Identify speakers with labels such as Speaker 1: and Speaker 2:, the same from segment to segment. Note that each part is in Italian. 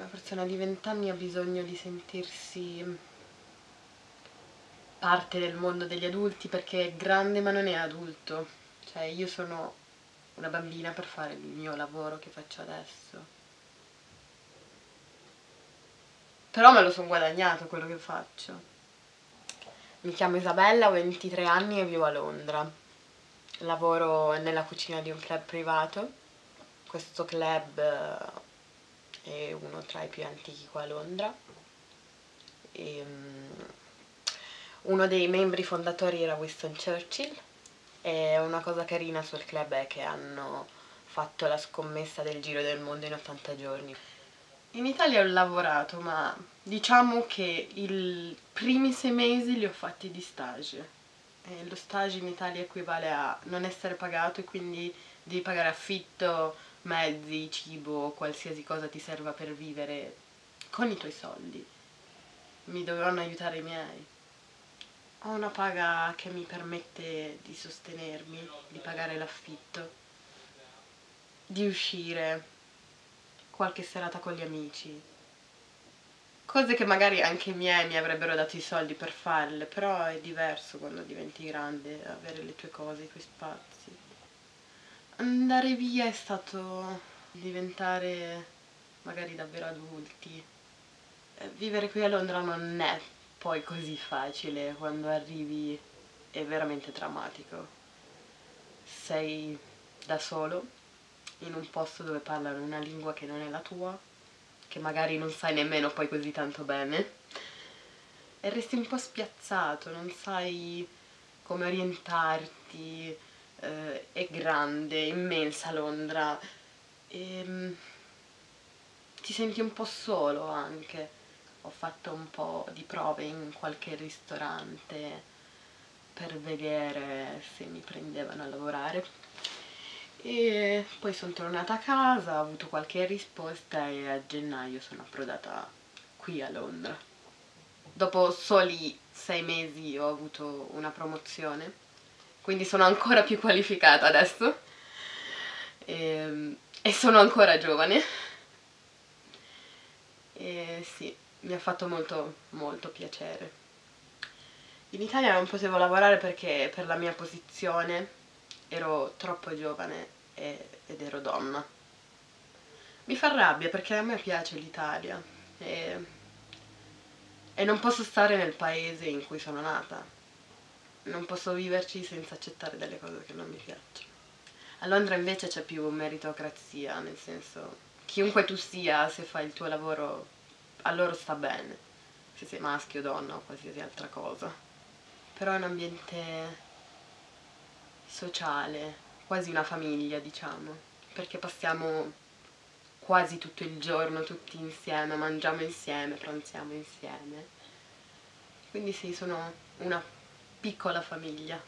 Speaker 1: una persona di 20 anni ha bisogno di sentirsi parte del mondo degli adulti perché è grande ma non è adulto. Cioè io sono una bambina per fare il mio lavoro che faccio adesso. Però me lo sono guadagnato quello che faccio. Mi chiamo Isabella, ho 23 anni e vivo a Londra. Lavoro nella cucina di un club privato. Questo club eh, è uno tra i più antichi qua a Londra. E, um, uno dei membri fondatori era Winston Churchill e una cosa carina sul club è che hanno fatto la scommessa del giro del mondo in 80 giorni. In Italia ho lavorato, ma diciamo che i primi sei mesi li ho fatti di stage. E lo stage in Italia equivale a non essere pagato e quindi devi pagare affitto, mezzi, cibo, qualsiasi cosa ti serva per vivere con i tuoi soldi. Mi dovevano aiutare i miei. Ho una paga che mi permette di sostenermi, di pagare l'affitto, di uscire, qualche serata con gli amici. Cose che magari anche i miei mi avrebbero dato i soldi per farle, però è diverso quando diventi grande, avere le tue cose, i tuoi spazi. Andare via è stato diventare magari davvero adulti. Eh, vivere qui a Londra non è poi così facile, quando arrivi è veramente drammatico. Sei da solo in un posto dove parlano una lingua che non è la tua, che magari non sai nemmeno poi così tanto bene, e resti un po' spiazzato, non sai come orientarti, eh, è grande, immensa Londra, e mm, ti senti un po' solo anche. Ho fatto un po' di prove in qualche ristorante per vedere se mi prendevano a lavorare e poi sono tornata a casa, ho avuto qualche risposta e a gennaio sono approdata qui a Londra. Dopo soli sei mesi ho avuto una promozione, quindi sono ancora più qualificata adesso e, ehm, e sono ancora giovane. E sì, mi ha fatto molto molto piacere. In Italia non potevo lavorare perché per la mia posizione ero troppo giovane e, ed ero donna. Mi fa rabbia perché a me piace l'Italia e, e non posso stare nel paese in cui sono nata. Non posso viverci senza accettare delle cose che non mi piacciono. A Londra invece c'è più meritocrazia, nel senso chiunque tu sia, se fai il tuo lavoro, a loro sta bene, se sei maschio, donna o qualsiasi altra cosa. Però è un ambiente sociale, quasi una famiglia diciamo, perché passiamo quasi tutto il giorno tutti insieme, mangiamo insieme, pranziamo insieme. Quindi sì, sono una piccola famiglia.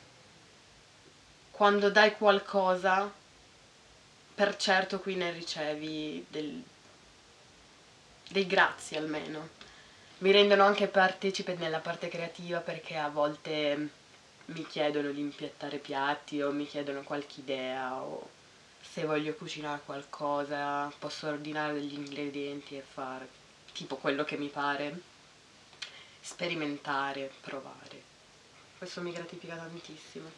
Speaker 1: Quando dai qualcosa, per certo qui ne ricevi del, dei grazie almeno. Mi rendono anche partecipe nella parte creativa perché a volte mi chiedono di impiattare piatti o mi chiedono qualche idea o se voglio cucinare qualcosa posso ordinare degli ingredienti e fare tipo quello che mi pare sperimentare, provare questo mi gratifica tantissimo